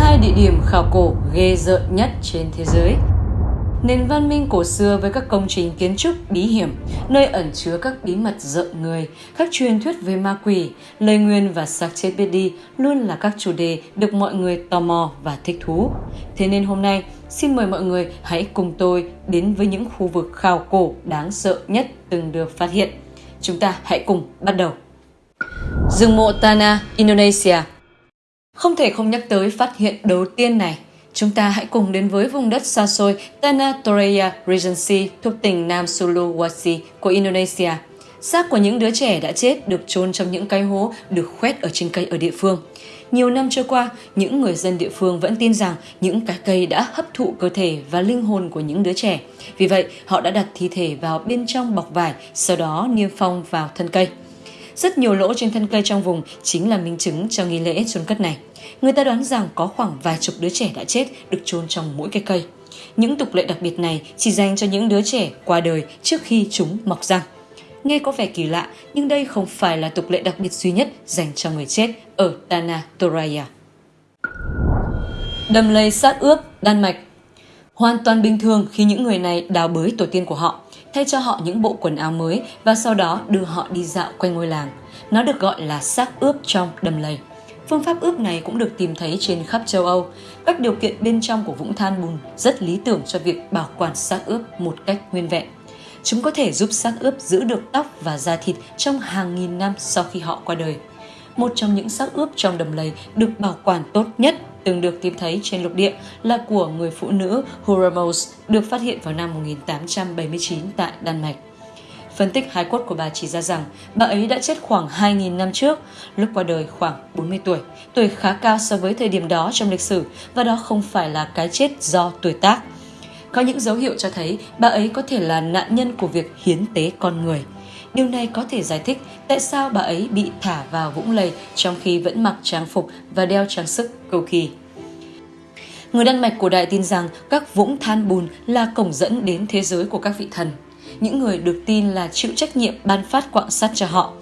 hai địa điểm khảo cổ ghê rợn nhất trên thế giới. Nền văn minh cổ xưa với các công trình kiến trúc bí hiểm, nơi ẩn chứa các bí mật rợn người, các truyền thuyết về ma quỷ, lời nguyên và xác chết biết đi luôn là các chủ đề được mọi người tò mò và thích thú. Thế nên hôm nay, xin mời mọi người hãy cùng tôi đến với những khu vực khảo cổ đáng sợ nhất từng được phát hiện. Chúng ta hãy cùng bắt đầu. Rừng mộ Tana, Indonesia không thể không nhắc tới phát hiện đầu tiên này. Chúng ta hãy cùng đến với vùng đất xa xôi Tanah Toreya Regency thuộc tỉnh Nam Sulawesi của Indonesia. Xác của những đứa trẻ đã chết được chôn trong những cái hố được khoét ở trên cây ở địa phương. Nhiều năm trôi qua, những người dân địa phương vẫn tin rằng những cái cây đã hấp thụ cơ thể và linh hồn của những đứa trẻ. Vì vậy, họ đã đặt thi thể vào bên trong bọc vải, sau đó niêm phong vào thân cây. Rất nhiều lỗ trên thân cây trong vùng chính là minh chứng cho nghi lễ chôn cất này. Người ta đoán rằng có khoảng vài chục đứa trẻ đã chết được chôn trong mỗi cái cây. Những tục lệ đặc biệt này chỉ dành cho những đứa trẻ qua đời trước khi chúng mọc răng. Nghe có vẻ kỳ lạ, nhưng đây không phải là tục lệ đặc biệt duy nhất dành cho người chết ở Tana Toraya. Đầm lầy sát ướp, Đan Mạch Hoàn toàn bình thường khi những người này đào bới tổ tiên của họ, thay cho họ những bộ quần áo mới và sau đó đưa họ đi dạo quanh ngôi làng. Nó được gọi là xác ướp trong đầm lầy. Phương pháp ướp này cũng được tìm thấy trên khắp châu Âu. Các điều kiện bên trong của vũng than bùn rất lý tưởng cho việc bảo quản xác ướp một cách nguyên vẹn. Chúng có thể giúp xác ướp giữ được tóc và da thịt trong hàng nghìn năm sau khi họ qua đời. Một trong những xác ướp trong đầm lầy được bảo quản tốt nhất từng được tìm thấy trên lục địa là của người phụ nữ Huramos được phát hiện vào năm 1879 tại Đan Mạch. Phân tích hài cốt của bà chỉ ra rằng bà ấy đã chết khoảng 2.000 năm trước, lúc qua đời khoảng 40 tuổi, tuổi khá cao so với thời điểm đó trong lịch sử và đó không phải là cái chết do tuổi tác. Có những dấu hiệu cho thấy bà ấy có thể là nạn nhân của việc hiến tế con người. Điều này có thể giải thích tại sao bà ấy bị thả vào vũng lầy trong khi vẫn mặc trang phục và đeo trang sức cầu kỳ. Người Đan Mạch cổ đại tin rằng các vũng than bùn là cổng dẫn đến thế giới của các vị thần những người được tin là chịu trách nhiệm ban phát quạng sắt cho họ.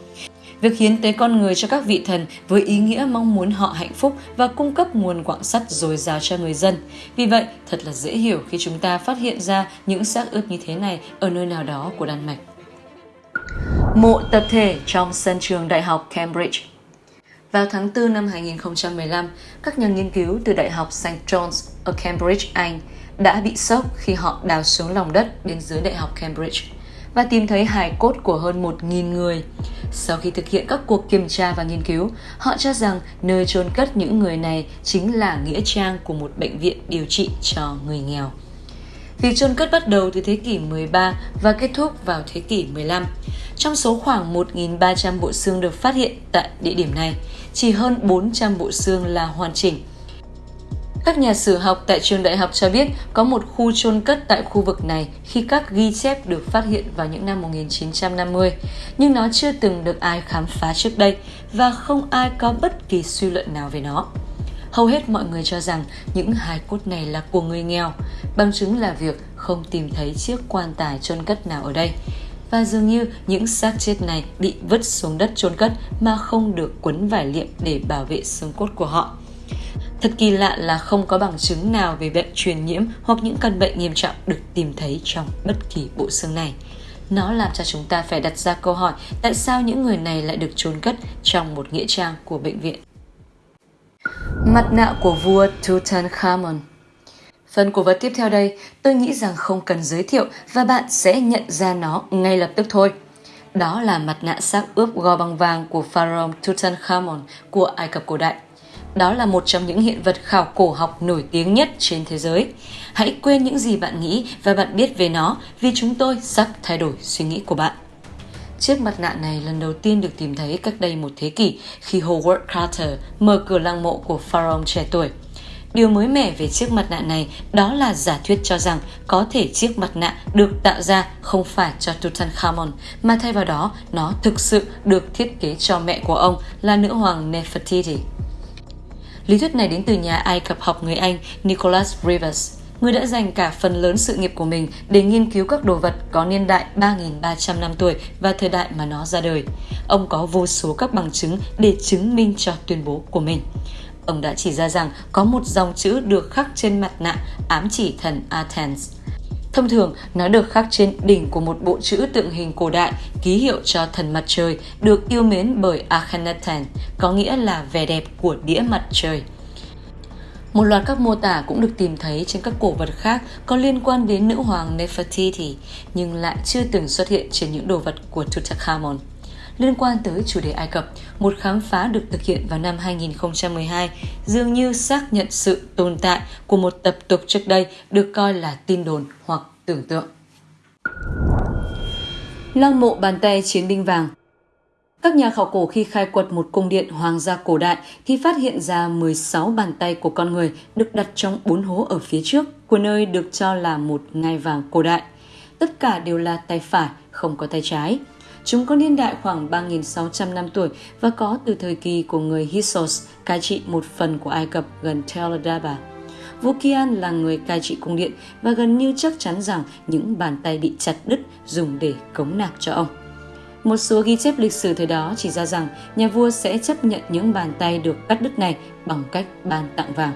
Việc hiến tế con người cho các vị thần với ý nghĩa mong muốn họ hạnh phúc và cung cấp nguồn quạng sắt dồi dào cho người dân. Vì vậy, thật là dễ hiểu khi chúng ta phát hiện ra những xác ướp như thế này ở nơi nào đó của Đan Mạch. Mộ tập thể trong sân trường Đại học Cambridge vào tháng 4 năm 2015, các nhà nghiên cứu từ Đại học St. John's ở Cambridge, Anh đã bị sốc khi họ đào xuống lòng đất bên dưới Đại học Cambridge và tìm thấy hài cốt của hơn 1.000 người. Sau khi thực hiện các cuộc kiểm tra và nghiên cứu, họ cho rằng nơi chôn cất những người này chính là nghĩa trang của một bệnh viện điều trị cho người nghèo. Việc chôn cất bắt đầu từ thế kỷ 13 và kết thúc vào thế kỷ 15. Trong số khoảng 1.300 bộ xương được phát hiện tại địa điểm này, chỉ hơn 400 bộ xương là hoàn chỉnh – các nhà sử học tại trường đại học cho biết có một khu chôn cất tại khu vực này khi các ghi chép được phát hiện vào những năm 1950, nhưng nó chưa từng được ai khám phá trước đây và không ai có bất kỳ suy luận nào về nó. Hầu hết mọi người cho rằng những hài cốt này là của người nghèo, bằng chứng là việc không tìm thấy chiếc quan tài chôn cất nào ở đây. Và dường như những xác chết này bị vứt xuống đất chôn cất mà không được quấn vải liệm để bảo vệ xương cốt của họ. Thật kỳ lạ là không có bằng chứng nào về bệnh truyền nhiễm hoặc những căn bệnh nghiêm trọng được tìm thấy trong bất kỳ bộ xương này. Nó làm cho chúng ta phải đặt ra câu hỏi tại sao những người này lại được chôn cất trong một nghĩa trang của bệnh viện. Mặt nạ của vua Tutankhamun Phần cổ vật tiếp theo đây, tôi nghĩ rằng không cần giới thiệu và bạn sẽ nhận ra nó ngay lập tức thôi. Đó là mặt nạ xác ướp gò bằng vàng của pharaoh Tutankhamun của Ai Cập cổ đại. Đó là một trong những hiện vật khảo cổ học nổi tiếng nhất trên thế giới. Hãy quên những gì bạn nghĩ và bạn biết về nó vì chúng tôi sắp thay đổi suy nghĩ của bạn. Chiếc mặt nạ này lần đầu tiên được tìm thấy cách đây một thế kỷ khi Howard Carter mở cửa lăng mộ của pharaoh trẻ tuổi. Điều mới mẻ về chiếc mặt nạ này đó là giả thuyết cho rằng có thể chiếc mặt nạ được tạo ra không phải cho Tutankhamun mà thay vào đó nó thực sự được thiết kế cho mẹ của ông là nữ hoàng Nefertiti. Lý thuyết này đến từ nhà Ai Cập học người Anh Nicholas Rivers, người đã dành cả phần lớn sự nghiệp của mình để nghiên cứu các đồ vật có niên đại 3.300 năm tuổi và thời đại mà nó ra đời. Ông có vô số các bằng chứng để chứng minh cho tuyên bố của mình. ông đã chỉ ra rằng có một dòng chữ được khắc trên mặt nạ ám chỉ thần Athens. Thông thường, nó được khắc trên đỉnh của một bộ chữ tượng hình cổ đại, ký hiệu cho thần mặt trời, được yêu mến bởi Akhenaten, có nghĩa là vẻ đẹp của đĩa mặt trời. Một loạt các mô tả cũng được tìm thấy trên các cổ vật khác có liên quan đến nữ hoàng Nefertiti, nhưng lại chưa từng xuất hiện trên những đồ vật của Tutankhamun. Liên quan tới chủ đề Ai Cập, một khám phá được thực hiện vào năm 2012 dường như xác nhận sự tồn tại của một tập tục trước đây được coi là tin đồn hoặc tưởng tượng. Lăng mộ bàn tay chiến binh vàng các nhà khảo cổ khi khai quật một cung điện hoàng gia cổ đại thì phát hiện ra 16 bàn tay của con người được đặt trong bốn hố ở phía trước của nơi được cho là một ngai vàng cổ đại. Tất cả đều là tay phải, không có tay trái. Chúng có niên đại khoảng 3.600 năm tuổi và có từ thời kỳ của người Hyksos cai trị một phần của Ai Cập gần Tel Daba. Vukian là người cai trị cung điện và gần như chắc chắn rằng những bàn tay bị chặt đứt dùng để cống nạp cho ông. Một số ghi chép lịch sử thời đó chỉ ra rằng nhà vua sẽ chấp nhận những bàn tay được cắt đứt này bằng cách ban tặng vàng.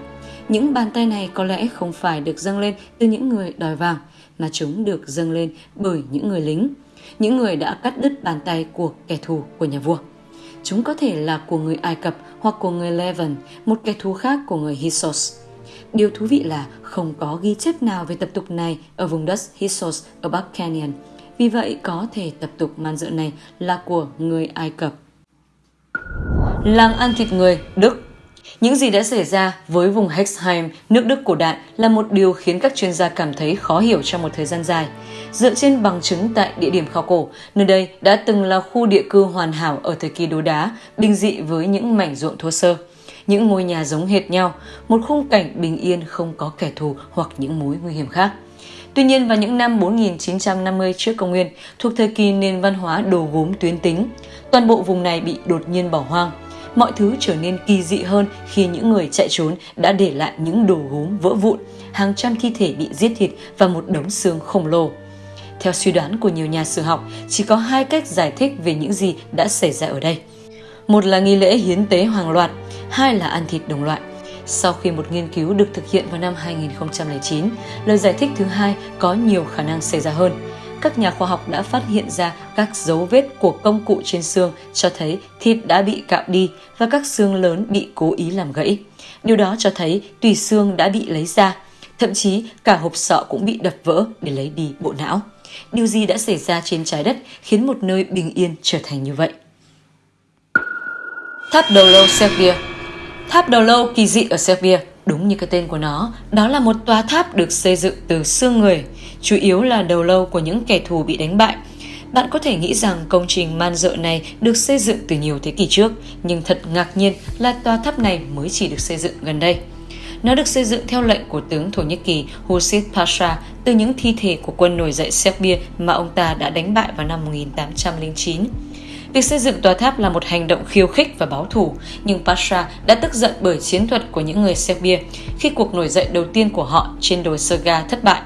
Những bàn tay này có lẽ không phải được dâng lên từ những người đòi vàng, mà chúng được dâng lên bởi những người lính, những người đã cắt đứt bàn tay của kẻ thù của nhà vua. Chúng có thể là của người Ai Cập hoặc của người Levant, một kẻ thù khác của người Hyksos. Điều thú vị là không có ghi chép nào về tập tục này ở vùng đất Hyksos ở Bắc Canyon – vì vậy có thể tập tục man dợ này là của người Ai Cập. Làng ăn thịt người, Đức những gì đã xảy ra với vùng Hexheim, nước Đức cổ đại là một điều khiến các chuyên gia cảm thấy khó hiểu trong một thời gian dài. Dựa trên bằng chứng tại địa điểm khảo cổ, nơi đây đã từng là khu địa cư hoàn hảo ở thời kỳ đồ đá, bình dị với những mảnh ruộng thô sơ. Những ngôi nhà giống hệt nhau, một khung cảnh bình yên không có kẻ thù hoặc những mối nguy hiểm khác. Tuy nhiên vào những năm 4950 trước công nguyên, thuộc thời kỳ nền văn hóa đồ gốm tuyến tính, toàn bộ vùng này bị đột nhiên bỏ hoang. Mọi thứ trở nên kỳ dị hơn khi những người chạy trốn đã để lại những đồ gốm vỡ vụn, hàng trăm thi thể bị giết thịt và một đống xương khổng lồ. Theo suy đoán của nhiều nhà sử học, chỉ có hai cách giải thích về những gì đã xảy ra ở đây. Một là nghi lễ hiến tế hoàng loạt, hai là ăn thịt đồng loại. Sau khi một nghiên cứu được thực hiện vào năm 2009, lời giải thích thứ hai có nhiều khả năng xảy ra hơn. Các nhà khoa học đã phát hiện ra các dấu vết của công cụ trên xương cho thấy thịt đã bị cạo đi và các xương lớn bị cố ý làm gãy. Điều đó cho thấy tùy xương đã bị lấy ra, thậm chí cả hộp sọ cũng bị đập vỡ để lấy đi bộ não. Điều gì đã xảy ra trên trái đất khiến một nơi bình yên trở thành như vậy? Tháp đầu lâu Serbia Tháp đầu lâu kỳ dị ở Serbia, đúng như cái tên của nó, đó là một tòa tháp được xây dựng từ xương người, chủ yếu là đầu lâu của những kẻ thù bị đánh bại. Bạn có thể nghĩ rằng công trình man dợ này được xây dựng từ nhiều thế kỷ trước, nhưng thật ngạc nhiên là tòa tháp này mới chỉ được xây dựng gần đây. Nó được xây dựng theo lệnh của tướng Thổ Nhĩ Kỳ Hussein Pasha từ những thi thể của quân nổi dậy Serbia mà ông ta đã đánh bại vào năm 1809. Việc xây dựng tòa tháp là một hành động khiêu khích và báo thù, nhưng Pasha đã tức giận bởi chiến thuật của những người Serbia khi cuộc nổi dậy đầu tiên của họ trên đồi Serga thất bại.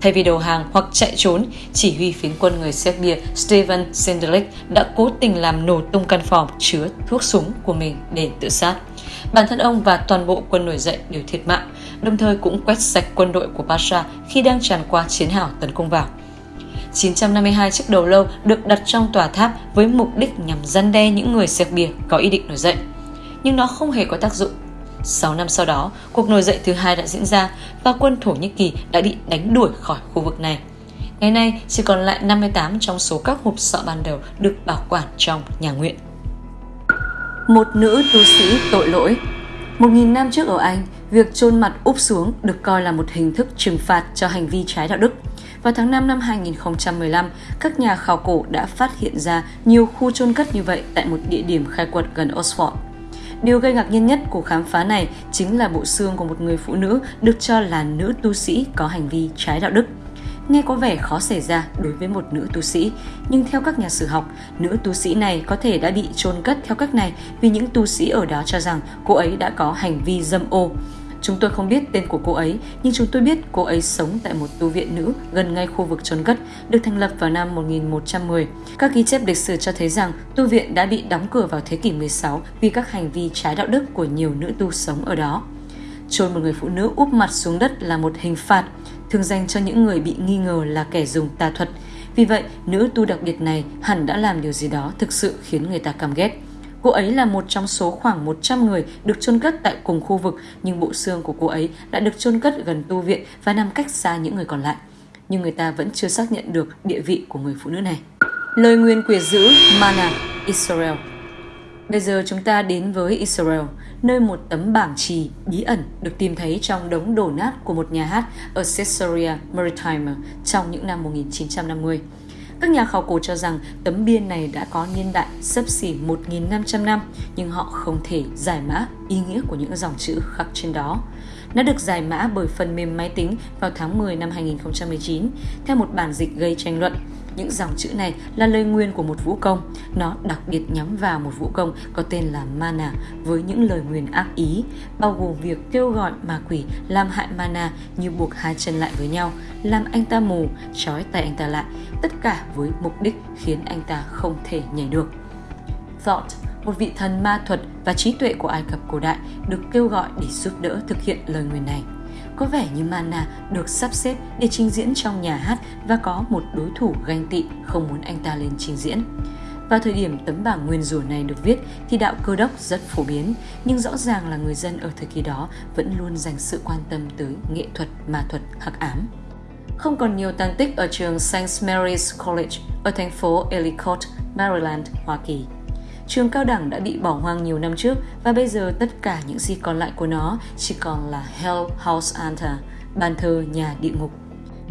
Thay vì đầu hàng hoặc chạy trốn, chỉ huy phiến quân người Serbia Stevan Sendelic đã cố tình làm nổ tung căn phòng chứa thuốc súng của mình để tự sát. Bản thân ông và toàn bộ quân nổi dậy đều thiệt mạng, đồng thời cũng quét sạch quân đội của Pasha khi đang tràn qua chiến hào tấn công vào. 952 chiếc đầu lâu được đặt trong tòa tháp với mục đích nhằm gian đe những người Serbia có ý định nổi dậy. Nhưng nó không hề có tác dụng. 6 năm sau đó, cuộc nổi dậy thứ hai đã diễn ra và quân Thổ Nhĩ Kỳ đã bị đánh đuổi khỏi khu vực này. Ngày nay, chỉ còn lại 58 trong số các hộp sọ ban đầu được bảo quản trong nhà nguyện. Một nữ tu sĩ tội lỗi Một nghìn năm trước ở Anh, việc chôn mặt úp xuống được coi là một hình thức trừng phạt cho hành vi trái đạo đức. Vào tháng 5 năm 2015, các nhà khảo cổ đã phát hiện ra nhiều khu chôn cất như vậy tại một địa điểm khai quật gần Oxford. Điều gây ngạc nhiên nhất của khám phá này chính là bộ xương của một người phụ nữ được cho là nữ tu sĩ có hành vi trái đạo đức. Nghe có vẻ khó xảy ra đối với một nữ tu sĩ, nhưng theo các nhà sử học, nữ tu sĩ này có thể đã bị chôn cất theo cách này vì những tu sĩ ở đó cho rằng cô ấy đã có hành vi dâm ô. Chúng tôi không biết tên của cô ấy, nhưng chúng tôi biết cô ấy sống tại một tu viện nữ gần ngay khu vực trốn cất, được thành lập vào năm 1110. Các ghi chép lịch sử cho thấy rằng tu viện đã bị đóng cửa vào thế kỷ 16 vì các hành vi trái đạo đức của nhiều nữ tu sống ở đó. trôn một người phụ nữ úp mặt xuống đất là một hình phạt, thường dành cho những người bị nghi ngờ là kẻ dùng tà thuật. Vì vậy, nữ tu đặc biệt này hẳn đã làm điều gì đó thực sự khiến người ta căm ghét. Cô ấy là một trong số khoảng 100 người được chôn cất tại cùng khu vực, nhưng bộ xương của cô ấy đã được chôn cất gần tu viện và nằm cách xa những người còn lại. Nhưng người ta vẫn chưa xác nhận được địa vị của người phụ nữ này. Lời nguyên quỷ dữ Mana, Israel Bây giờ chúng ta đến với Israel, nơi một tấm bảng trì bí ẩn được tìm thấy trong đống đổ nát của một nhà hát ở Caesarea Maritima trong những năm 1950. Các nhà khảo cổ cho rằng tấm biên này đã có niên đại sấp xỉ 1.500 năm, nhưng họ không thể giải mã ý nghĩa của những dòng chữ khắc trên đó. Nó được giải mã bởi phần mềm máy tính vào tháng 10 năm 2019, theo một bản dịch gây tranh luận. Những dòng chữ này là lời nguyên của một vũ công. Nó đặc biệt nhắm vào một vũ công có tên là Mana với những lời nguyền ác ý, bao gồm việc kêu gọi ma quỷ làm hại Mana như buộc hai chân lại với nhau, làm anh ta mù, trói tay anh ta lại, tất cả với mục đích khiến anh ta không thể nhảy được. Thought, một vị thần ma thuật và trí tuệ của Ai Cập cổ đại được kêu gọi để giúp đỡ thực hiện lời nguyền này. Có vẻ như Mana được sắp xếp để trình diễn trong nhà hát và có một đối thủ ganh tị không muốn anh ta lên trình diễn. Vào thời điểm tấm bảng nguyên rủa này được viết thì đạo cơ đốc rất phổ biến, nhưng rõ ràng là người dân ở thời kỳ đó vẫn luôn dành sự quan tâm tới nghệ thuật, ma thuật, hắc ám. Không còn nhiều tàn tích ở trường St. Mary's College ở thành phố Ellicott, Maryland, Hoa Kỳ. Trường cao đẳng đã bị bỏ hoang nhiều năm trước và bây giờ tất cả những gì còn lại của nó chỉ còn là Hell House Anta, bàn thờ nhà địa ngục.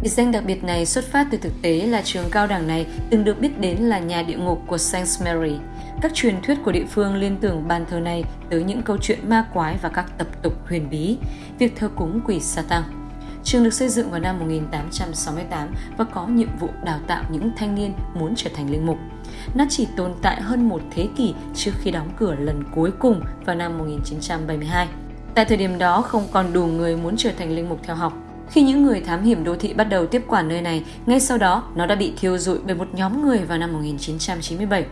Biệt danh đặc biệt này xuất phát từ thực tế là trường cao đẳng này từng được biết đến là nhà địa ngục của Saint Mary. Các truyền thuyết của địa phương liên tưởng bàn thờ này tới những câu chuyện ma quái và các tập tục huyền bí, việc thờ cúng quỷ Satan. Trường được xây dựng vào năm 1868 và có nhiệm vụ đào tạo những thanh niên muốn trở thành linh mục. Nó chỉ tồn tại hơn một thế kỷ trước khi đóng cửa lần cuối cùng vào năm 1972. Tại thời điểm đó không còn đủ người muốn trở thành linh mục theo học. Khi những người thám hiểm đô thị bắt đầu tiếp quản nơi này, ngay sau đó nó đã bị thiêu rụi bởi một nhóm người vào năm 1997.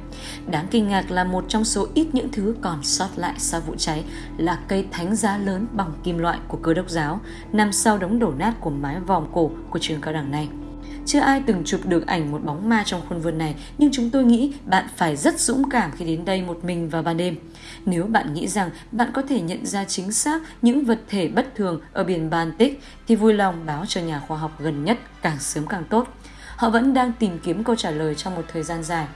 Đáng kinh ngạc là một trong số ít những thứ còn sót lại sau vụ cháy là cây thánh giá lớn bằng kim loại của cơ đốc giáo nằm sau đống đổ nát của mái vòm cổ của trường cao đẳng này. Chưa ai từng chụp được ảnh một bóng ma trong khuôn vườn này, nhưng chúng tôi nghĩ bạn phải rất dũng cảm khi đến đây một mình vào ban đêm. Nếu bạn nghĩ rằng bạn có thể nhận ra chính xác những vật thể bất thường ở biển Baltic, thì vui lòng báo cho nhà khoa học gần nhất càng sớm càng tốt. Họ vẫn đang tìm kiếm câu trả lời trong một thời gian dài.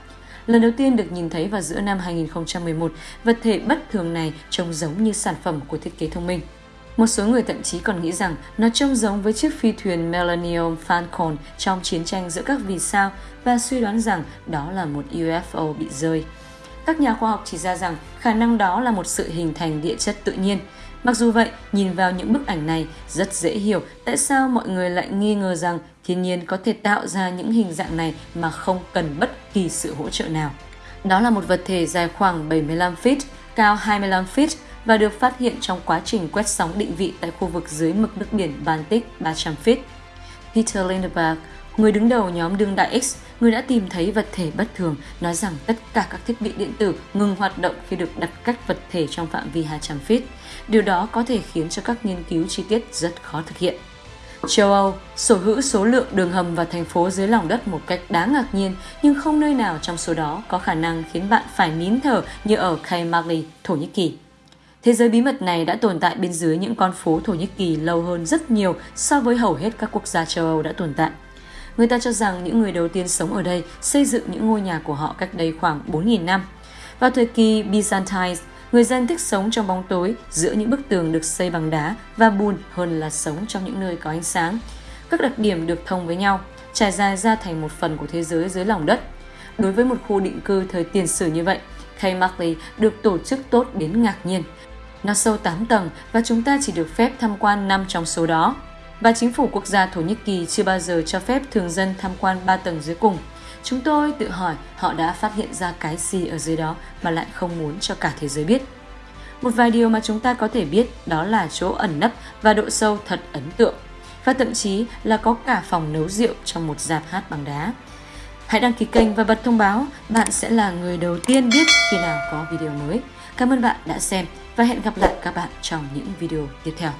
Lần đầu tiên được nhìn thấy vào giữa năm 2011, vật thể bất thường này trông giống như sản phẩm của thiết kế thông minh. Một số người thậm chí còn nghĩ rằng nó trông giống với chiếc phi thuyền Millennium Falcon trong chiến tranh giữa các vì sao và suy đoán rằng đó là một UFO bị rơi. Các nhà khoa học chỉ ra rằng khả năng đó là một sự hình thành địa chất tự nhiên. Mặc dù vậy, nhìn vào những bức ảnh này, rất dễ hiểu tại sao mọi người lại nghi ngờ rằng thiên nhiên có thể tạo ra những hình dạng này mà không cần bất kỳ sự hỗ trợ nào. Đó là một vật thể dài khoảng 75 feet, cao 25 feet và được phát hiện trong quá trình quét sóng định vị tại khu vực dưới mực nước biển Baltic 300 feet. Peter Lindeberg, người đứng đầu nhóm đương đại X, người đã tìm thấy vật thể bất thường, nói rằng tất cả các thiết bị điện tử ngừng hoạt động khi được đặt cách vật thể trong phạm vi 200 feet. Điều đó có thể khiến cho các nghiên cứu chi tiết rất khó thực hiện. Châu Âu sở hữu số lượng đường hầm và thành phố dưới lòng đất một cách đáng ngạc nhiên, nhưng không nơi nào trong số đó có khả năng khiến bạn phải nín thở như ở Kaymali, Thổ Nhĩ Kỳ. Thế giới bí mật này đã tồn tại bên dưới những con phố Thổ Nhĩ Kỳ lâu hơn rất nhiều so với hầu hết các quốc gia châu Âu đã tồn tại. Người ta cho rằng những người đầu tiên sống ở đây xây dựng những ngôi nhà của họ cách đây khoảng 4.000 năm. Vào thời kỳ Byzantine, người dân thích sống trong bóng tối giữa những bức tường được xây bằng đá và bùn hơn là sống trong những nơi có ánh sáng. Các đặc điểm được thông với nhau, trải dài ra thành một phần của thế giới dưới lòng đất. Đối với một khu định cư thời tiền sử như vậy, Kay Markley được tổ chức tốt đến ngạc nhiên. Nó sâu 8 tầng và chúng ta chỉ được phép tham quan 5 trong số đó. Và chính phủ quốc gia Thổ Nhĩ Kỳ chưa bao giờ cho phép thường dân tham quan 3 tầng dưới cùng. Chúng tôi tự hỏi họ đã phát hiện ra cái gì ở dưới đó mà lại không muốn cho cả thế giới biết. Một vài điều mà chúng ta có thể biết đó là chỗ ẩn nấp và độ sâu thật ấn tượng. Và thậm chí là có cả phòng nấu rượu trong một dạp hát bằng đá. Hãy đăng ký kênh và bật thông báo, bạn sẽ là người đầu tiên biết khi nào có video mới. Cảm ơn bạn đã xem và hẹn gặp lại các bạn trong những video tiếp theo.